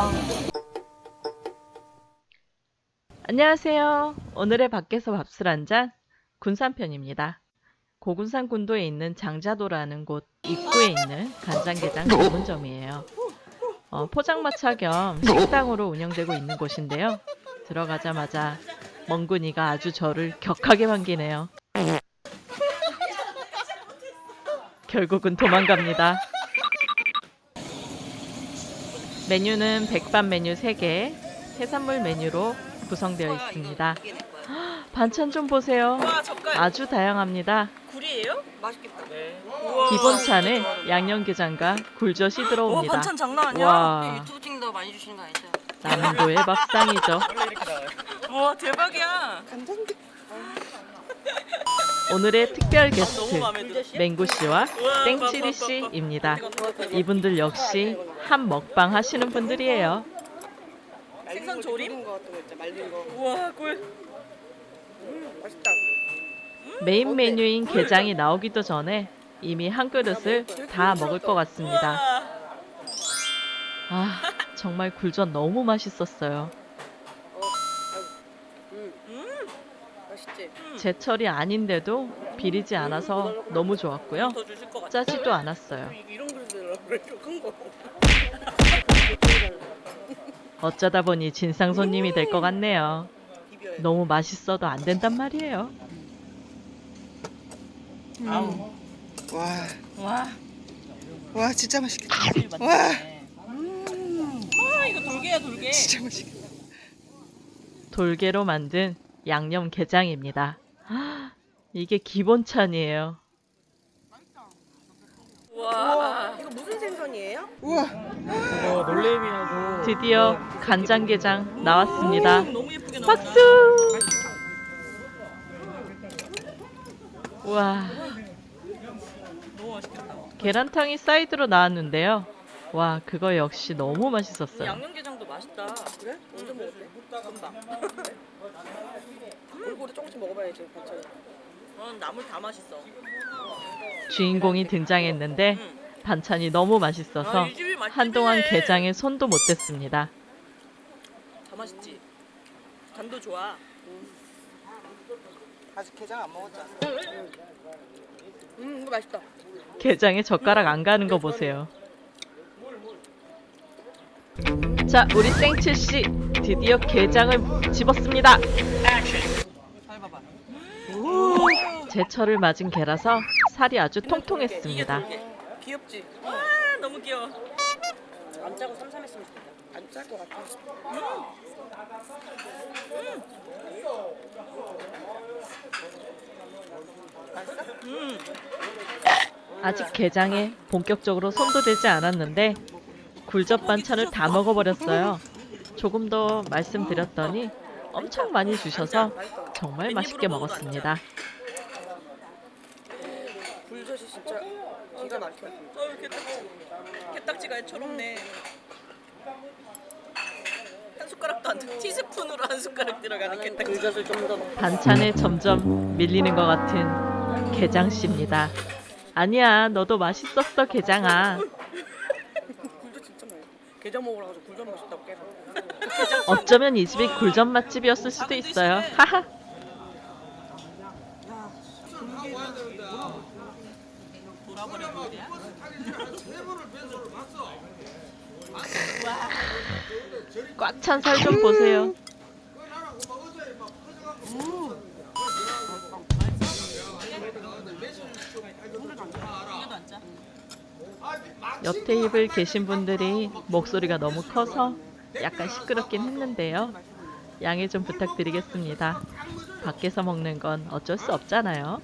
있다. 안녕하세요. 오늘의 밖에서 밥술 한잔 군산편입니다. 고군산 군도에 있는 장자도라는 곳 입구에 있는 간장게장 전문점이에요. 어, 포장마차 겸 식당으로 운영되고 있는 곳인데요. 들어가자마자 멍군이가 아주 저를 격하게 반기네요. 결국은 도망갑니다. 메뉴는 백반 메뉴 3개, 해산물 메뉴로 구성되어 있습니다. 반찬 좀 보세요. 아주 다양합니다. 굴이에요? 맛있겠다. 기본찬에 양념게장과 굴젓이 와 들어옵니다. 반찬 장난 아니야. 와, 유튜브 찍는다고 많이 주시는 거 아니죠? 남도의 밥상이죠. 와 대박이야. 오늘의 특별 아, 게스트 마음에 들어. 맹구 씨와 우와, 땡치리 봐, 봐, 봐, 봐. 씨입니다. 이거 봐, 봐, 봐. 이분들 역시 한 먹방 하시는 분들이에요. 생선 조림? 우와 꿀. 맛있다 메인 메뉴인 게장이 나오기도 전에 이미 한 그릇을 다 먹을 것 같습니다. 아, 정말 굴젓 너무 맛있었어요. 맛있지 제철이 아닌데도 비리지 않아서 너무 좋았고요. 짜지도 않았어요. 어쩌다 보니 진상 손님이 될 것 같네요. 너무 맛있어도 안 된단 말이에요. 와, 와. 와 진짜 맛있겠다 와. 와와 이거 돌게야 돌게. 진짜 맛있겠다 돌게로 만든 양념 게장입니다. 아, 이게 기본찬이에요. 와. 이거 무슨 생선이에요? 우와 이거 놀래미하고 드디어 간장게장 나왔습니다. 너무 예쁘게 나왔다. 박수! 와, 너무 맛있겠다. 계란탕이 사이드로 나왔는데요. 와, 그거 역시 너무 이 맛있었어요. 양념게장도 맛있다. 그래? 언제 먹었대? 금방. 얼굴에 조금씩 먹어봐야지 반찬 넌 나물 다 맛있어. 주인공이 등장했는데 응. 반찬이 너무 맛있어서 아. 한동안 게장에 손도 못 댔습니다. 다 맛있지. 간도 좋아. 아직 게장 안 먹었잖아 음 이거 맛있다 게장에 젓가락 안 가는 거 보세요. 자, 우리 땡칠 씨 드디어 게장을 집었습니다. 잘 봐봐. 제철을 맞은 게라서 살이 아주 통통했습니다. 귀엽지? 와 너무 귀여워. 안 짜고 쌈쌈했으면 좋겠다 안 짤 것 같아 음. 아직 게장에 본격적으로 손도 대지 않았는데 굴젓 반찬을 다 먹어버렸어요. 조금 더 말씀드렸더니 엄청 많이 주셔서 정말 맛있게 먹었습니다. 굴젓이 진짜 기가 막혀 어우 게딱지. 게딱지가 애처롭네. 한 숟가락도 안 돼. 티스푼으로 한 숟가락 들어가는 게딱지. 굴젓을 좀더 반찬에 점점 밀리는 것 같은 게장 씨입니다. 아니야, 너도 맛있었어, 게장아. 굴젓 진짜 맛있어 게장 먹으러 가서 굴젓 맛있다고 계속 어쩌면 이 집이 굴젓 맛집이었을 수도 있어요. 하하. 꽉 찬 살 좀 보세요. 옆 테이블 계신 분들이 목소리가 너무 커서 약간 시끄럽긴 했는데요. 양해 좀 부탁드리겠습니다. 밖에서 먹는 건 어쩔 수 없잖아요.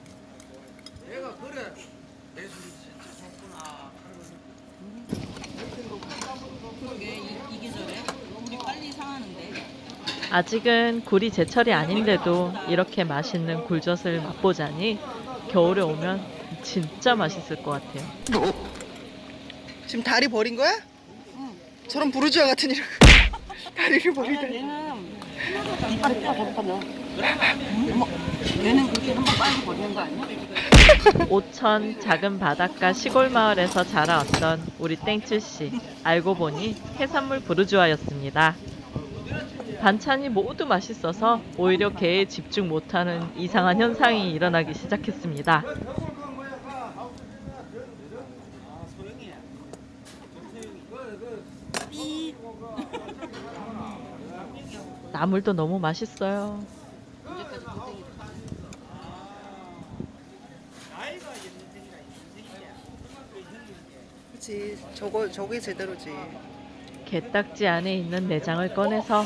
아직은 굴이 제철이 아닌데도 이렇게 맛있는 굴젓을 맛보자니 겨울에 오면 진짜 맛있을 것 같아요. 지금 다리 버린 거야? 저런 부르주아 같은 이런 다리를 버릇하면 얘는 그렇게 한번 빨리 버리는 거 아니야? 오천 작은 바닷가 시골 마을에서 자라왔던 우리 땡칠씨 알고 보니 해산물 부르주아였습니다. 반찬이 모두 맛있어서 오히려 게에 집중 못하는 이상한 현상이 일어나기 시작했습니다. 나물도 너무 맛있어요. 그치 저거 저게 제대로지 게딱지 안에 있는 내장을 꺼내서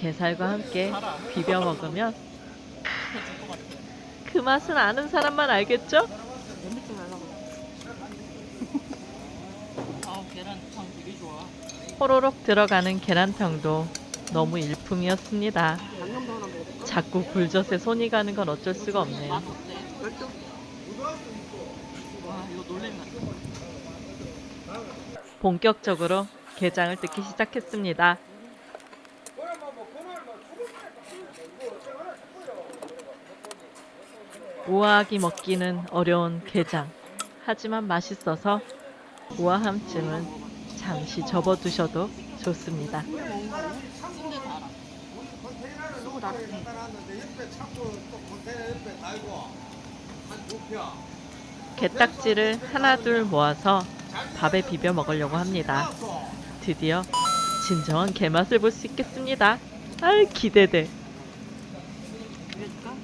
게살과 함께 비벼 먹으면 그 맛은 아는 사람만 알겠죠? 호로록 들어가는 계란탕도 너무 일품이었습니다. 자꾸 굴젓에 손이 가는 건 어쩔 수가 없네요. 본격적으로 게장을 뜯기 시작했습니다. 우아하게 먹기는 어려운 게장. 하지만 맛있어서 우아함쯤은 잠시 접어두셔도 좋습니다. 게딱지를 하나 둘 모아서 밥에 비벼 먹으려고 합니다. 드디어 진정한 게맛을 볼 수 있겠습니다. 아 기대돼. 비벼줄까?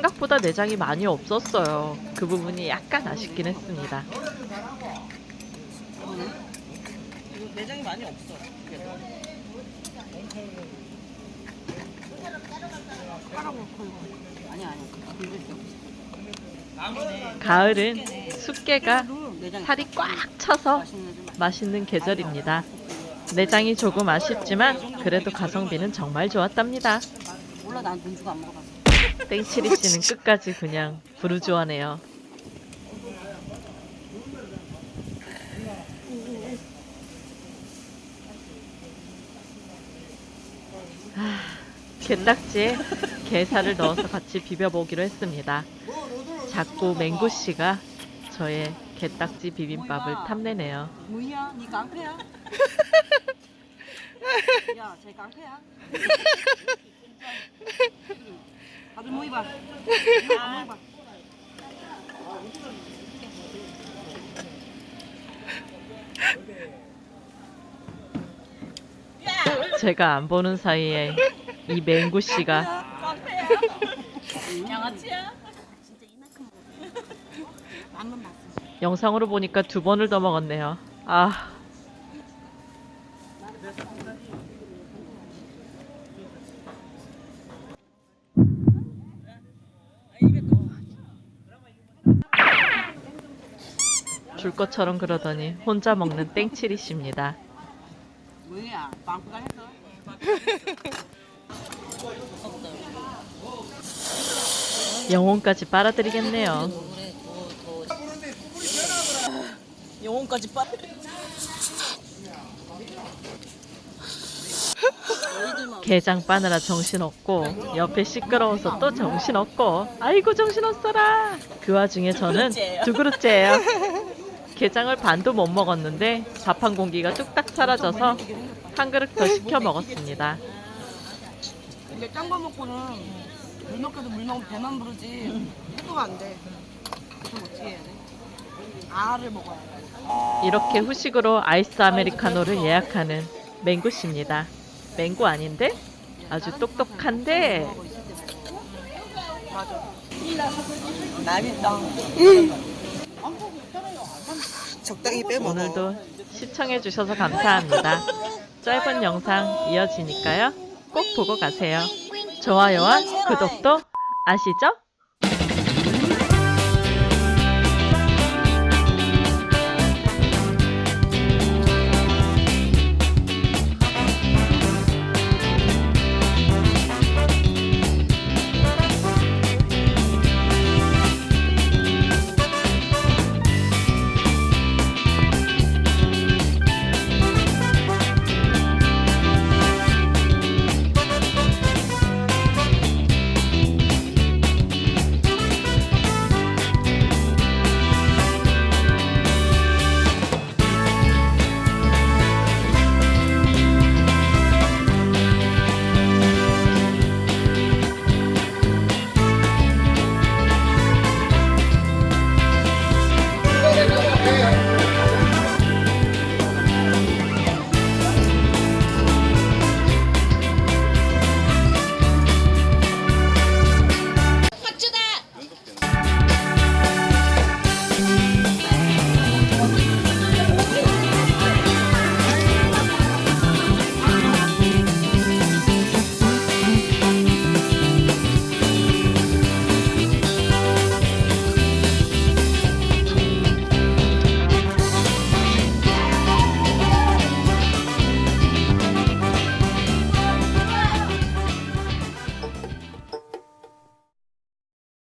생각보다 내장이 많이 없었어요. 그 부분이 약간 아쉽긴 했습니다. 내장이 많이 없어. 비벼줄게. 가을은 숙개가 살이 꽉 차서 맛있는 계절입니다. 내장이 조금 아쉽지만 그래도 가성비는 정말 좋았답니다. 몰라 난 돈 주고 안 먹어봤어. 땡치리 씨는 끝까지 그냥 부르주아네요. 아, 게딱지에 게살을 넣어서 같이 비벼보기로 했습니다. 자꾸 맹구 씨가 저의 게딱지 비빔밥을 탐내네요. 뭐야? 니 깡패야? 야, 쟤 깡패야? 다 모이봐. 제가 안 보는 사이에 이 맹구 씨가. 영상으로 보니까 두 번을 더 먹었네요. 아, 줄 것처럼 그러더니 혼자 먹는 씨입니다. 뭐야? 빵꾸가 했어? 영혼까지 빨아들이겠네요. 영혼까지 빠. 게장 빠느라 정신없고 옆에 시끄러워서 또 정신없고 아이고 정신없어라 그 와중에 저는. 두 그릇째예요 게장을 반도 못 먹었는데 밥한 공기가 뚝딱 사라져서 한 그릇 더 시켜 먹었습니다 근데 짠거 먹고는 물 먹게도 물 먹으면 배만 부르지 해소가 안 돼. 그럼 어떻게 해야 돼? 알을 먹어야 돼. 이렇게 후식으로 아이스 아메리카노를 예약하는 맹구 씨입니다 맹구 아닌데? 아주 똑똑한데 남이다. 적당히 빼먹어 오늘도 시청해 주셔서 감사합니다. 짧은 영상 이어지니까요. 꼭 보고 가세요. 좋아요와 구독도 아시죠?